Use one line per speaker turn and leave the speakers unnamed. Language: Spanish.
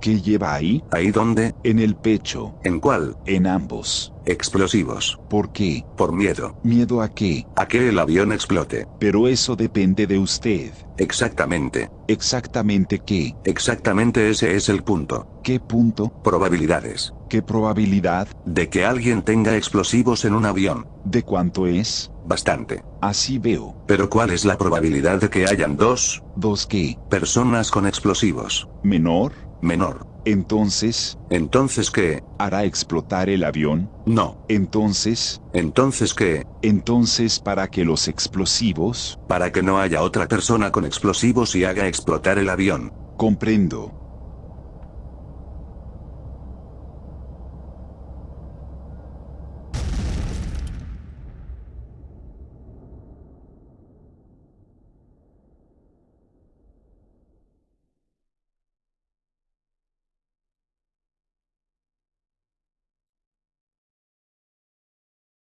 ¿Qué lleva ahí?
¿Ahí dónde?
En el pecho.
¿En cuál?
En ambos.
Explosivos.
¿Por qué?
Por miedo.
¿Miedo a qué?
A que el avión explote.
Pero eso depende de usted.
Exactamente.
¿Exactamente qué?
Exactamente ese es el punto.
¿Qué punto?
Probabilidades.
¿Qué probabilidad?
De que alguien tenga explosivos en un avión.
¿De cuánto es?
Bastante.
Así veo.
Pero ¿cuál es la probabilidad de que hayan dos
¿Dos qué?
personas con explosivos?
¿Menor?
Menor.
Entonces,
Entonces qué?
¿hará explotar el avión?
No.
Entonces,
Entonces qué?
entonces para que los explosivos...
Para que no haya otra persona con explosivos y haga explotar el avión.
Comprendo.